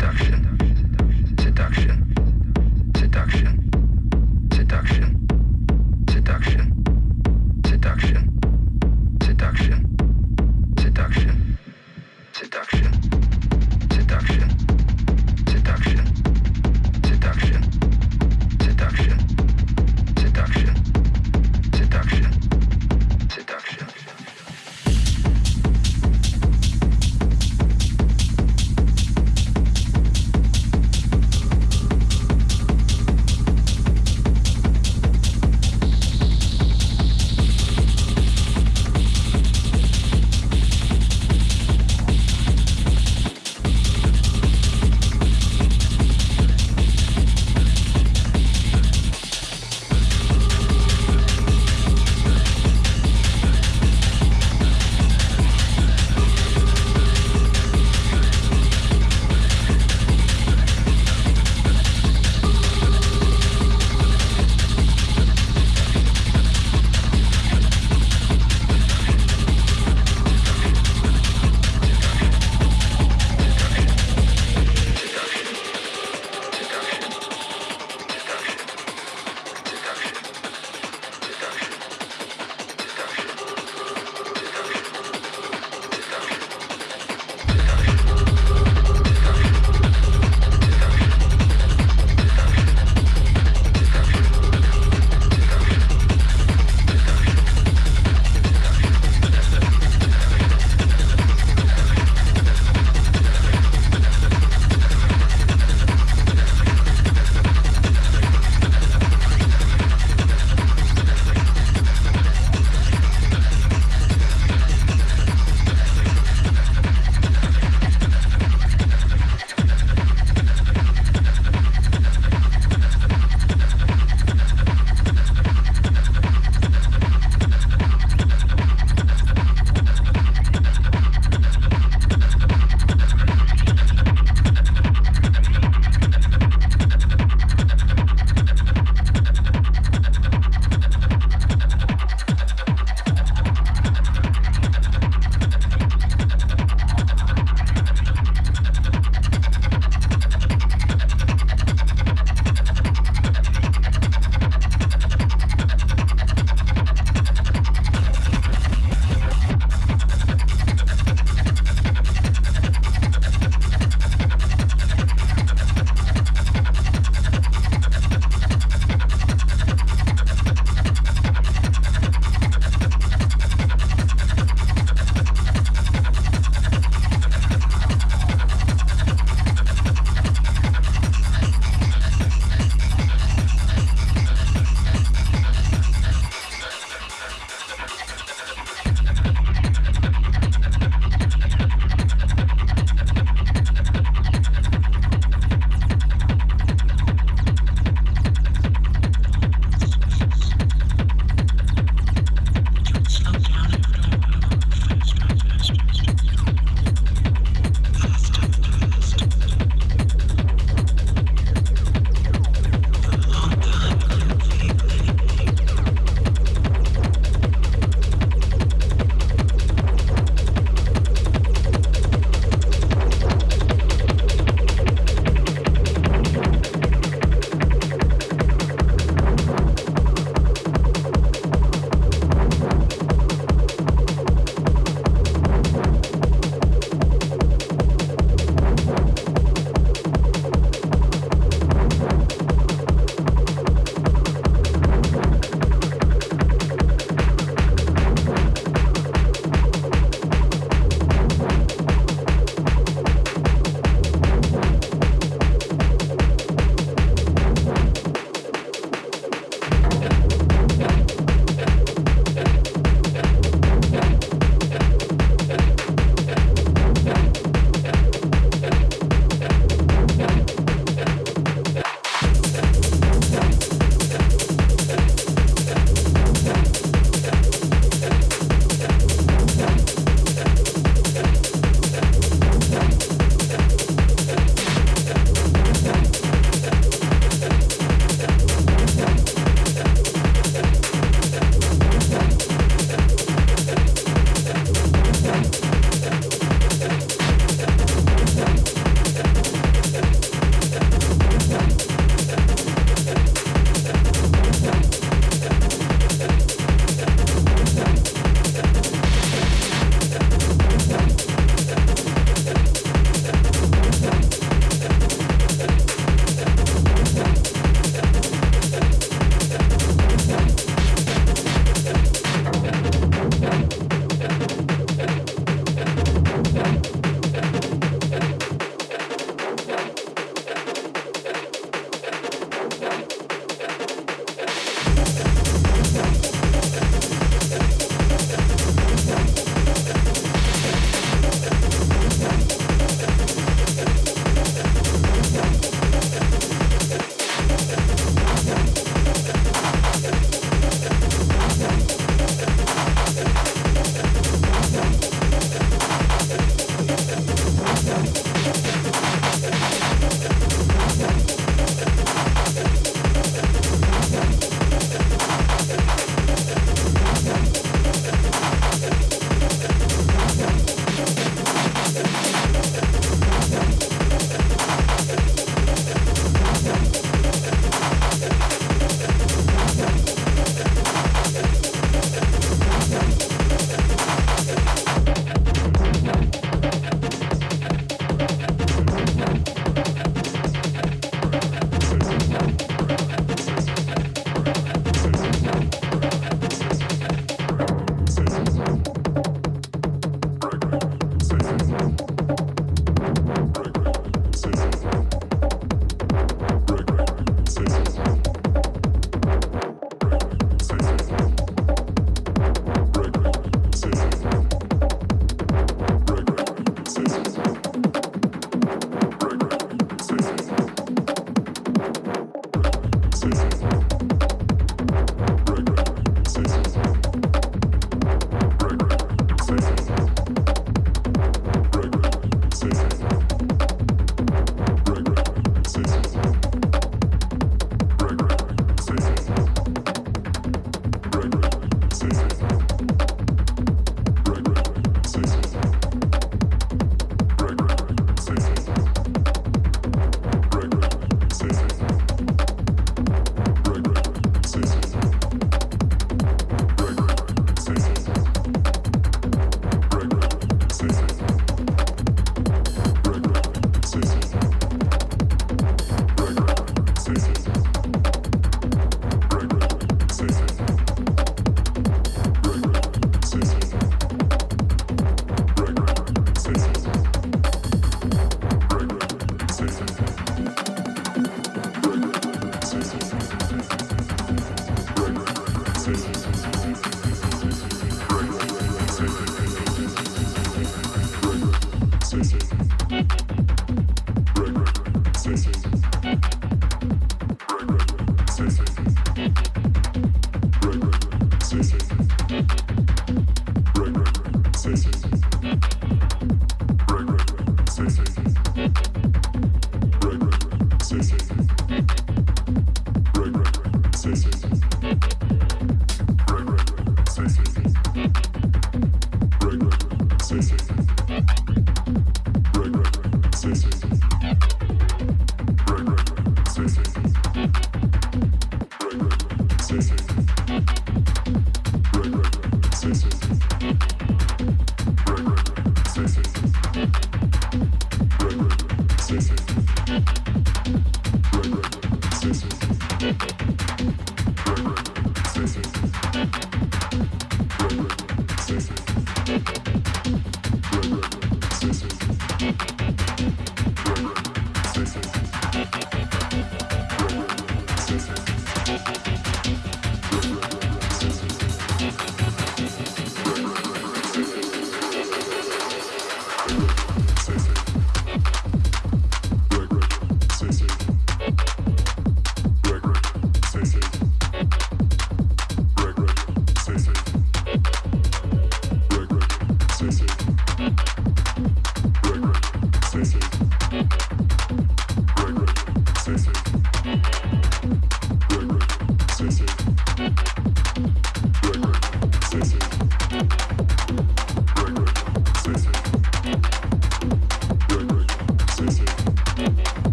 production.